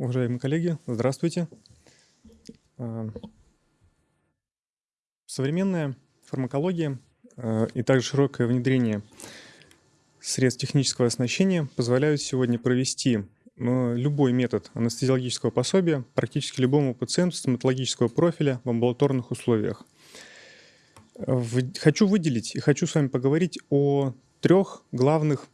Уважаемые коллеги, здравствуйте. А, современная фармакология а, и также широкое внедрение средств технического оснащения позволяют сегодня провести а, любой метод анестезиологического пособия практически любому пациенту стоматологического профиля в амбулаторных условиях. Хочу выделить и хочу с вами поговорить о трех главных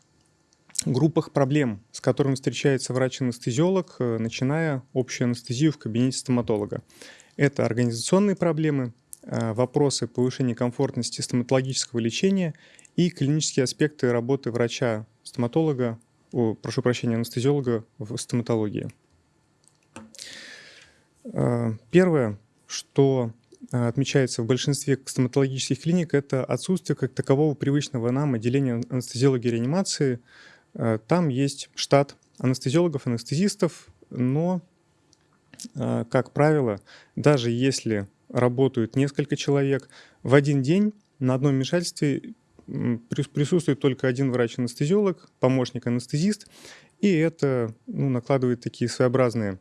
группах проблем, с которыми встречается врач-анестезиолог, э, начиная общую анестезию в кабинете стоматолога. Это организационные проблемы, э, вопросы повышения комфортности стоматологического лечения и клинические аспекты работы врача-стоматолога, прошу прощения, анестезиолога в стоматологии. Э, первое, что отмечается в большинстве стоматологических клиник, это отсутствие как такового привычного нам отделения анестезиологии и реанимации – там есть штат анестезиологов, анестезистов, но, э, как правило, даже если работают несколько человек, в один день на одном вмешательстве присутствует только один врач-анестезиолог, помощник-анестезист, и это ну, накладывает такие своеобразные,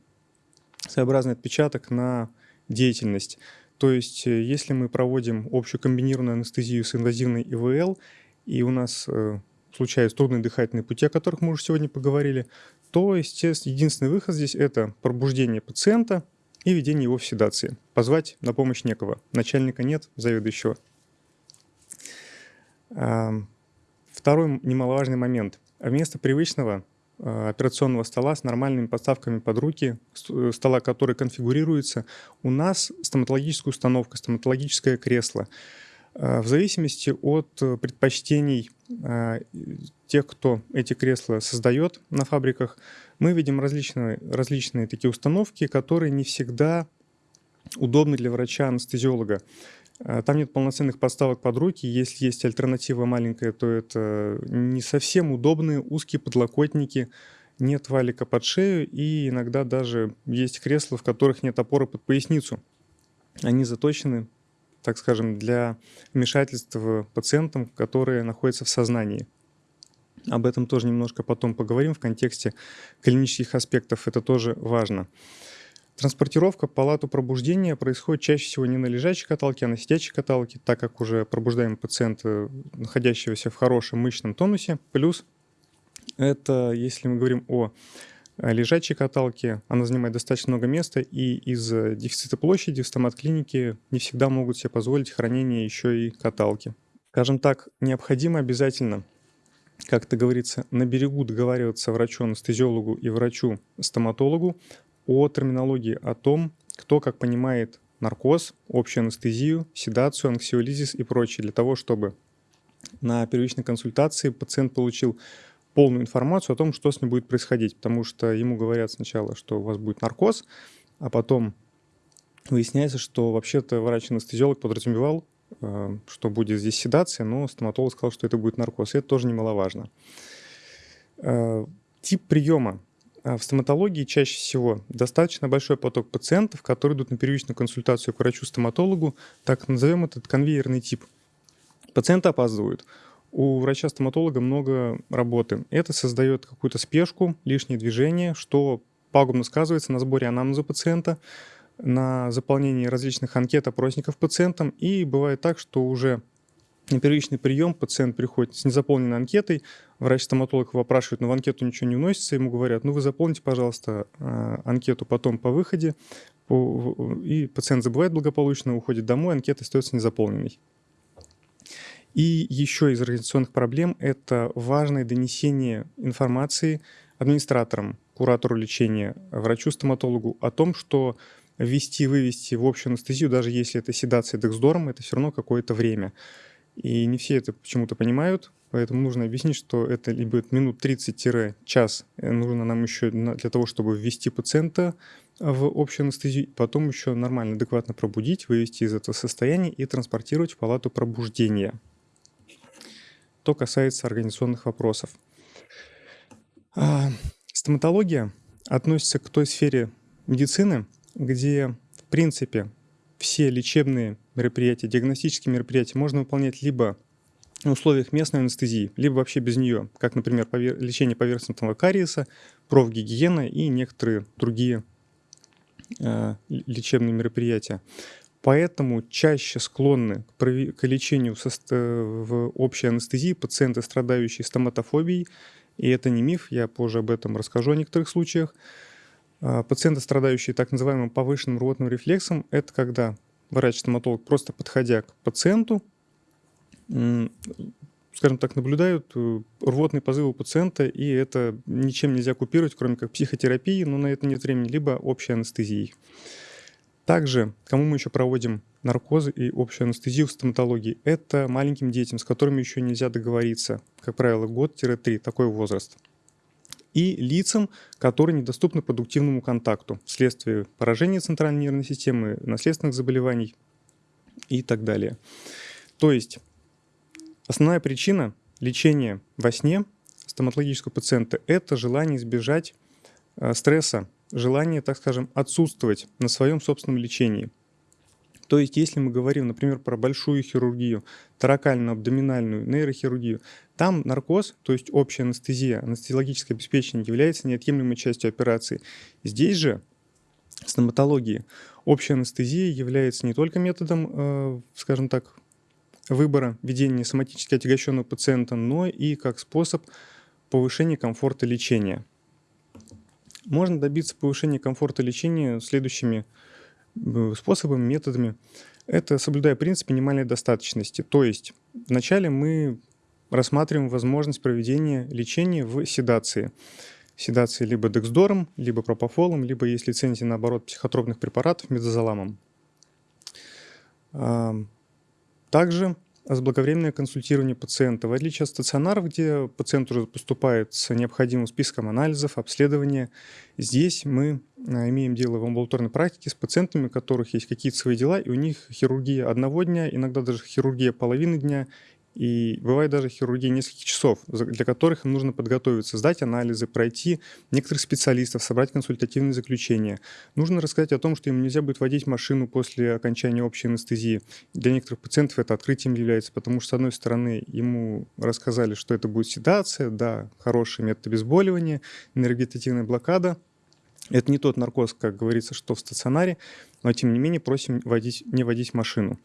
своеобразный отпечаток на деятельность. То есть, э, если мы проводим общую комбинированную анестезию с инвазивной ИВЛ, и у нас случаются трудные дыхательные пути, о которых мы уже сегодня поговорили, то, естественно, единственный выход здесь – это пробуждение пациента и введение его в седации. Позвать на помощь некого. Начальника нет, заведующего. Второй немаловажный момент. Вместо привычного а, операционного стола с нормальными подставками под руки, э, стола, который конфигурируется, у нас стоматологическая установка, стоматологическое кресло – Э, в зависимости от э, предпочтений э, тех, кто эти кресла создает на фабриках, мы видим различные, различные такие установки, которые не всегда удобны для врача-анестезиолога. Там нет полноценных подставок под руки. Если есть альтернатива маленькая, то это не совсем удобные узкие подлокотники, нет валика под шею, и иногда даже есть кресла, в которых нет опоры под поясницу. Они заточены так скажем, для вмешательства пациентам, которые находятся в сознании. Об этом тоже немножко потом поговорим в контексте клинических аспектов, это тоже важно. Транспортировка в палату пробуждения происходит чаще всего не на лежачей каталке, а на сидячей каталке, так как уже пробуждаем пациента, находящегося в хорошем мышечном тонусе. Плюс это, если мы говорим о лежачей каталки. Она занимает достаточно много места, и из-за дефицита площади в стомат-клинике не всегда могут себе позволить хранение еще и каталки. Скажем так, необходимо обязательно, как это говорится, на берегу договариваться врачу-анестезиологу и врачу-стоматологу о терминологии, о том, кто как понимает наркоз, общую анестезию, седацию, анксиолизис и прочее, для того, чтобы на первичной консультации пациент получил полную информацию о том, что с ним будет происходить, потому что ему говорят сначала, что у вас будет наркоз, а потом выясняется, что вообще-то врач-анестезиолог подразумевал, э, что будет здесь седация, но стоматолог сказал, что это будет наркоз, и это тоже немаловажно. Э, тип приема. Э, в стоматологии чаще всего достаточно большой поток пациентов, которые идут на первичную консультацию к врачу-стоматологу, так назовем этот конвейерный тип. Пациенты опаздывают у врача-стоматолога много работы. Это создает какую-то спешку, лишнее движение, что пагубно сказывается на сборе анамнеза пациента, на заполнении различных анкет, опросников пациентам. И бывает так, что уже на первичный прием пациент приходит с незаполненной анкетой, врач-стоматолог его опрашивает, но в анкету ничего не уносится, ему говорят, ну вы заполните, пожалуйста, а, анкету потом по выходе, и пациент забывает благополучно, уходит домой, анкета остается незаполненной. И еще из организационных проблем – это важное донесение информации администраторам, куратору лечения, врачу-стоматологу о том, что ввести, вывести в общую анестезию, даже если это седация дексдором, это все равно какое-то время. И не все это почему-то понимают, поэтому нужно объяснить, что это либо минут 30-час э, нужно нам еще для того, чтобы ввести пациента в общую анестезию, потом еще нормально, адекватно пробудить, вывести из этого состояния и транспортировать в палату пробуждения что касается организационных вопросов. А, стоматология относится к той сфере медицины, где, в принципе, все лечебные мероприятия, диагностические мероприятия можно выполнять либо в условиях местной анестезии, либо вообще без нее, как, например, повер... лечение поверхностного кариеса, профгигиена и некоторые другие э, лечебные мероприятия. Поэтому чаще склонны к, лечению в общей анестезии пациенты, страдающие стоматофобией. И это не миф, я позже об этом расскажу о некоторых случаях. А, пациенты, страдающие так называемым повышенным рвотным рефлексом, это когда врач-стоматолог, просто подходя к пациенту, скажем так, наблюдают э, рвотные позывы у пациента, и это ничем нельзя купировать, кроме как психотерапии, но на это нет времени, либо общей анестезией. Также, кому мы еще проводим наркозы и общую анестезию в стоматологии, это маленьким детям, с которыми еще нельзя договориться, как правило, год-три, такой возраст. И лицам, которые недоступны продуктивному контакту вследствие поражения центральной нервной системы, наследственных заболеваний и так далее. То есть Основная причина лечения во сне стоматологического пациента – это желание избежать э, стресса, желание, так скажем, отсутствовать на своем собственном лечении. То есть, если мы говорим, например, про большую хирургию, таракальную, абдоминальную, нейрохирургию, там наркоз, то есть общая анестезия, анестезиологическое обеспечение является неотъемлемой частью операции. Здесь же, стоматологии, общая анестезия является не только методом, э, скажем так, выбора ведения соматически отягощенного пациента, но и как способ повышения комфорта лечения. Можно добиться повышения комфорта лечения следующими э, способами, методами. Это соблюдая принцип минимальной достаточности. То есть вначале мы рассматриваем возможность проведения лечения в седации. Седации либо дексдором, либо пропофолом, либо, есть лицензия, наоборот, психотропных препаратов медозоламом. Также заблаговременное консультирование пациента. В отличие от стационаров, где пациент уже поступает с необходимым списком анализов, обследования, здесь мы а, имеем дело в амбулаторной практике с пациентами, у которых есть какие-то свои дела, и у них хирургия одного дня, иногда даже хирургия половины дня, и бывает даже хирургия нескольких часов, для которых им нужно подготовиться, сдать анализы, пройти некоторых специалистов, собрать консультативные заключения. Нужно рассказать о том, что им нельзя будет водить машину после окончания общей анестезии. Для некоторых пациентов это открытием является, потому что, с одной стороны, ему рассказали, что это будет седация, да, хороший метод обезболивания, энергетативная блокада, это не тот наркоз, как говорится, что в стационаре, но тем не менее просим водить, не водить машину.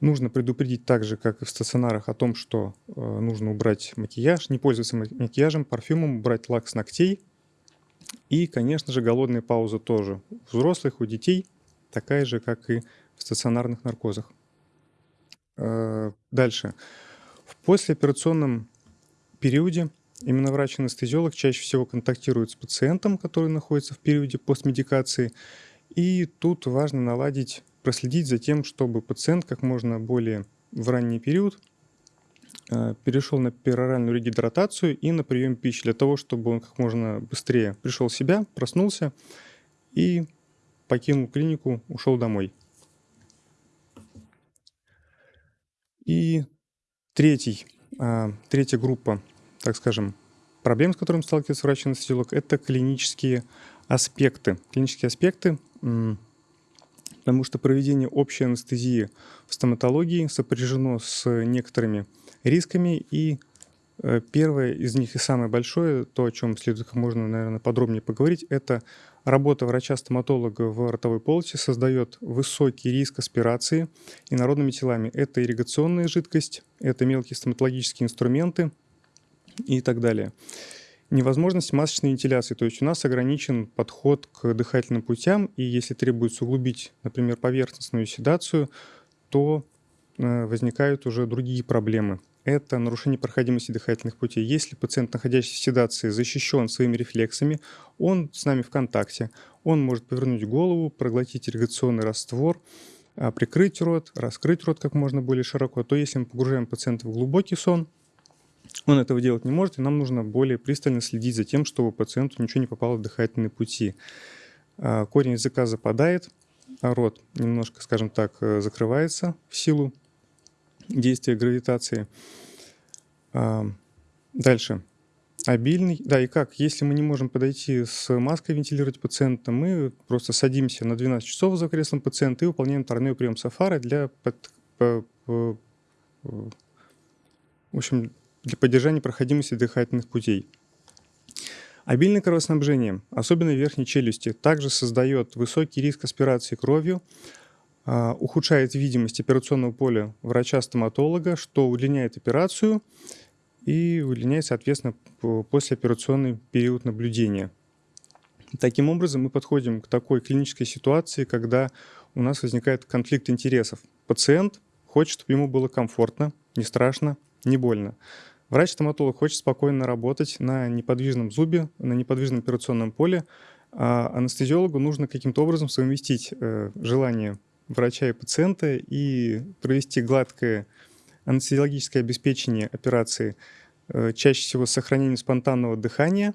Нужно предупредить так же, как и в стационарах, о том, что э, нужно убрать макияж, не пользоваться макияжем, парфюмом, убрать лак с ногтей. И, конечно же, голодная пауза тоже. У взрослых, у детей такая же, как и в стационарных наркозах. Э, дальше. В послеоперационном периоде именно врач-анестезиолог чаще всего контактирует с пациентом, который находится в периоде постмедикации. И тут важно наладить проследить за тем, чтобы пациент как можно более в ранний период э, перешел на пероральную регидратацию и на прием пищи для того, чтобы он как можно быстрее пришел в себя, проснулся и покинул клинику, ушел домой. И третий, а, третья группа, так скажем, проблем, с которыми сталкивается врач-анестезиолог, это клинические аспекты. Клинические аспекты потому что проведение общей анестезии в стоматологии сопряжено с некоторыми рисками, и э, первое из них и самое большое, то, о чем следует можно, наверное, подробнее поговорить, это работа врача-стоматолога в ротовой полости создает высокий риск аспирации инородными телами. Это ирригационная жидкость, это мелкие стоматологические инструменты и так далее невозможность масочной вентиляции. То есть у нас ограничен подход к дыхательным путям, и если требуется углубить, например, поверхностную седацию, то э, возникают уже другие проблемы. Это нарушение проходимости дыхательных путей. Если пациент, находящийся в седации, защищен своими рефлексами, он с нами в контакте, он может повернуть голову, проглотить ирригационный раствор, а, прикрыть рот, раскрыть рот как можно более широко, то если мы погружаем пациента в глубокий сон, он этого делать не может, и нам нужно более пристально следить за тем, чтобы пациенту ничего не попало в дыхательные пути. А, корень языка западает, а рот немножко, скажем так, э, закрывается в силу действия гравитации. А, дальше. Обильный. Да, и как? Если мы не можем подойти с маской вентилировать пациента, мы просто садимся на 12 часов за креслом пациента и выполняем торнео прием сафара для под, в общем, для поддержания проходимости дыхательных путей. Обильное кровоснабжение, особенно верхней челюсти, также создает высокий риск аспирации кровью, а, ухудшает видимость операционного поля врача-стоматолога, что удлиняет операцию и удлиняет, соответственно, послеоперационный период наблюдения. Таким образом, мы подходим к такой клинической ситуации, когда у нас возникает конфликт интересов. Пациент хочет, чтобы ему было комфортно, не страшно, не больно. Врач-стоматолог хочет спокойно работать на неподвижном зубе, на неподвижном операционном поле, а анестезиологу нужно каким-то образом совместить э, желание врача и пациента и провести гладкое анестезиологическое обеспечение операции, э, чаще всего с сохранением спонтанного дыхания,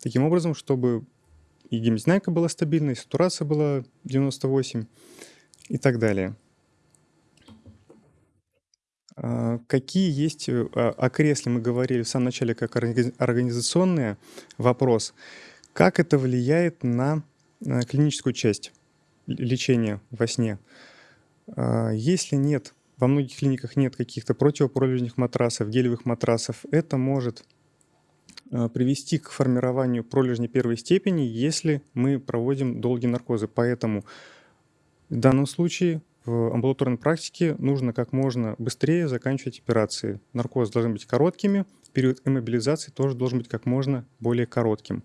таким образом, чтобы и гемодинамика была стабильной, и сатурация была 98 и так далее. А, какие есть, э, о кресле мы говорили в самом начале как организационный вопрос. Как это влияет на клиническую часть лечения во сне? А, если нет, во многих клиниках нет каких-то противопролежних матрасов, гелевых матрасов, это может а, привести к формированию пролежни первой степени, если мы проводим долгие наркозы. Поэтому в данном случае в амбулаторной практике нужно как можно быстрее заканчивать операции. Наркоз должны быть короткими, период иммобилизации тоже должен быть как можно более коротким.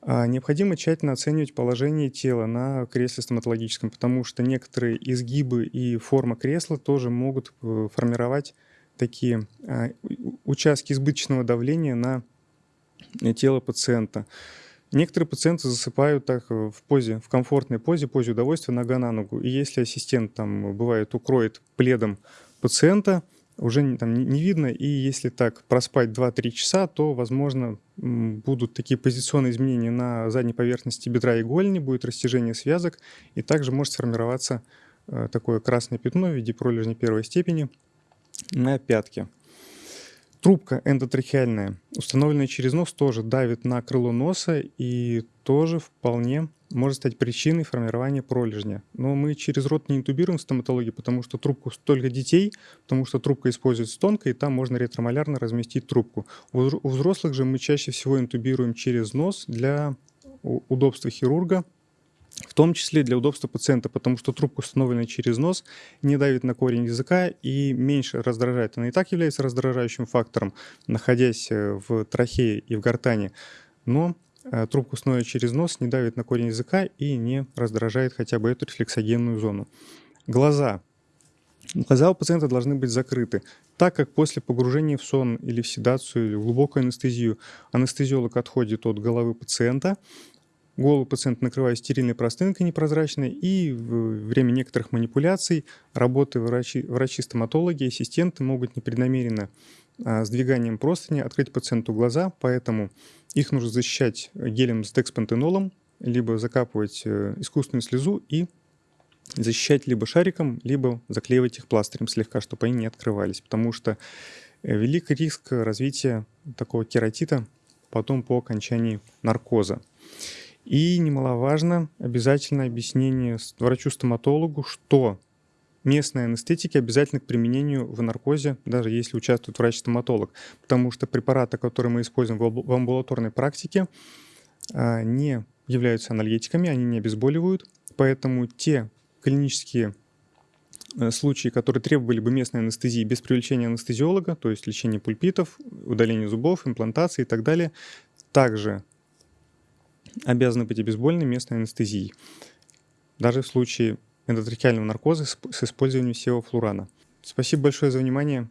А необходимо тщательно оценивать положение тела на кресле стоматологическом, потому что некоторые изгибы и форма кресла тоже могут э, формировать такие а, участки избыточного давления на тело пациента. Некоторые пациенты засыпают так э, в позе, в комфортной позе, позе удовольствия, нога на ногу. И если ассистент там бывает укроет пледом пациента, уже там не видно, и если так проспать 2-3 часа, то, возможно, будут такие позиционные изменения на задней поверхности бедра и голени, будет растяжение связок, и также может сформироваться э, такое красное пятно в виде пролежни первой степени на пятке. Трубка эндотрахеальная, установленная через нос, тоже давит на крыло носа и тоже вполне может стать причиной формирования пролежня. Но мы через рот не интубируем в стоматологии, потому что трубку только детей, потому что трубка используется тонко, и там можно ретромолярно разместить трубку. У взрослых же мы чаще всего интубируем через нос для удобства хирурга, в том числе для удобства пациента, потому что трубка, установленная через нос, не давит на корень языка и меньше раздражает. Она и так является раздражающим фактором, находясь э, в трахее и в гортане, но э, трубку установленную через нос не давит на корень языка и не раздражает хотя бы эту рефлексогенную зону. Глаза. Глаза у пациента должны быть закрыты, так как после погружения в сон или в седацию, или в глубокую анестезию анестезиолог отходит от головы пациента, Голову пациента накрывает стерильной простынкой непрозрачной, и в время некоторых манипуляций работы врачи, врачи-стоматологи, ассистенты могут непреднамеренно а, сдвиганием простыни открыть пациенту глаза, поэтому их нужно защищать гелем с декспантенолом, либо закапывать э, искусственную слезу и защищать либо шариком, либо заклеивать их пластырем слегка, чтобы они не открывались, потому что э, велик риск развития такого кератита потом по окончании наркоза. И немаловажно обязательно объяснение врачу-стоматологу, что местные анестетики обязательно к применению в наркозе, даже если участвует врач-стоматолог, потому что препараты, которые мы используем в амбулаторной практике, а, не являются анальгетиками, они не обезболивают, поэтому те клинические э, случаи, которые требовали бы местной анестезии без привлечения анестезиолога, то есть лечение пульпитов, удаление зубов, имплантации и так далее, также обязаны быть обезболены местной анестезией, даже в случае эндотрахеального наркоза с использованием севофлурана. Спасибо большое за внимание.